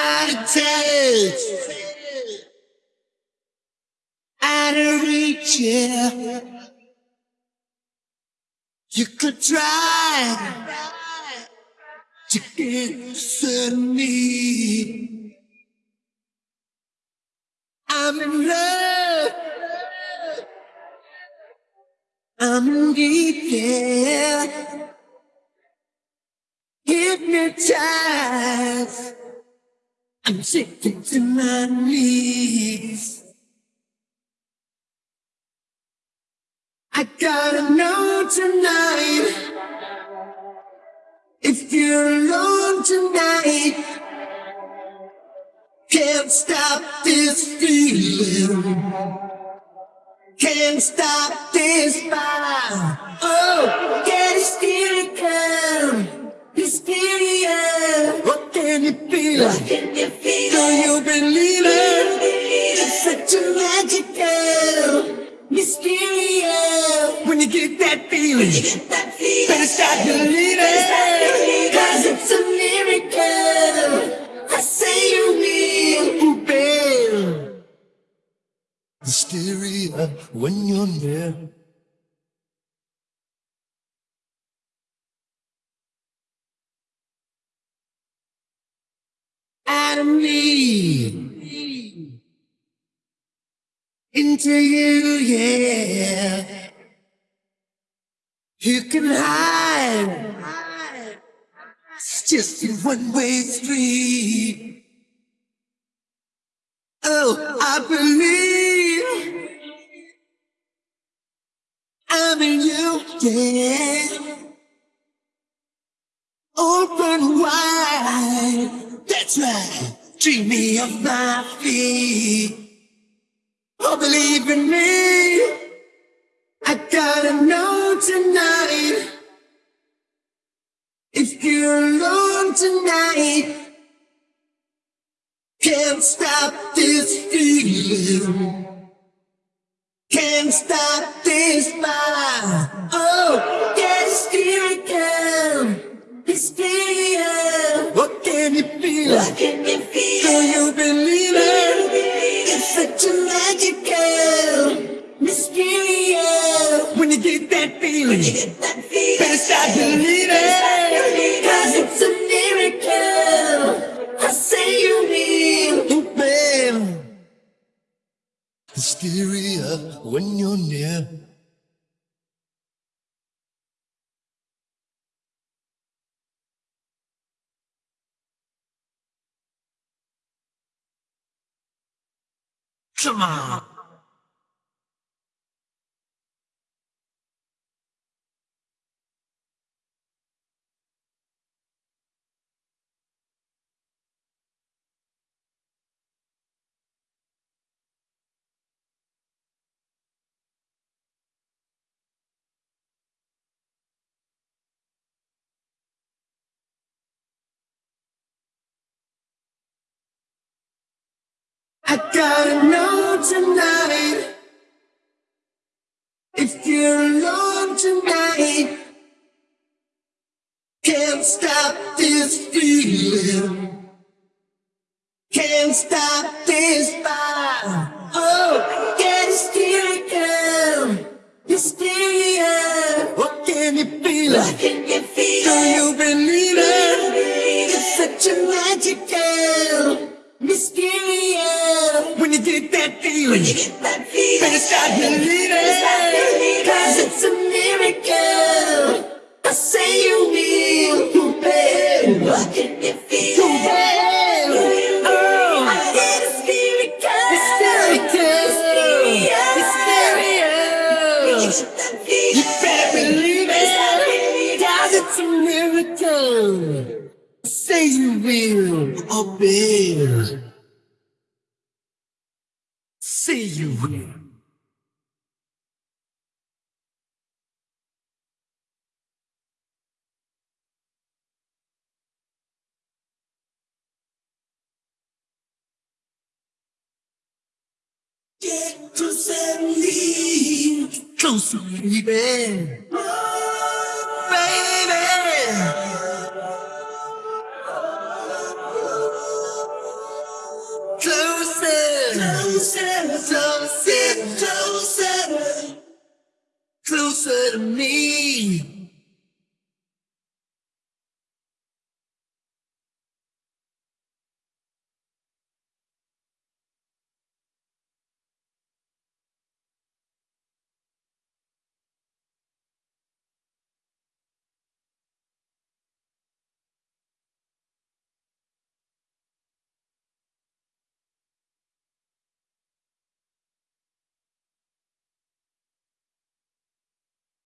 of touch, out of reach, yeah. You could try to get to me. I'm in love. I'm in deep, yeah. Hypnotized. I'm sinking to my knees. I gotta know tonight if you're alone tonight. Can't stop this feeling. Can't stop this fire. Oh, can't stop get hysterical. Hysteria. What can you feel? What can you feel? Do you believe it? It's such a magical. Mysteria. When you get that feeling, you get that feeling. better start believing. Cause it's a miracle. I say you will. Hysteria when you're near. Of me into you, yeah. You can hide. It's just a one-way street. Oh, I believe I'm in you, yeah. Open That's. Dream me off my feet. Oh, believe in me. I gotta know tonight. If you're alone tonight, can't stop this feeling. Can't stop this fire. Feel? What can you feel? Do you believe it? It's such a magical. mysterious. When you get that feeling, you get that feeling. better start believing. Come on. I gotta know tonight if you're alone tonight. Can't stop this feeling. Can't stop this fire. Oh, get hysterical. Hysteria. What can you feel? What can you feel? Do you believe it? It's such a magical. When you get that feeling, when you get that feeling, better start believing. Cause it's a miracle. I say you will. Babe. What can you feel? Ooh, babe. Oh, I get hysterical. Hysteria. Hysteria. You better believe it. Cause it's a miracle. Say you will, oh See you. Get closer, baby. Closer, baby. Closer. me.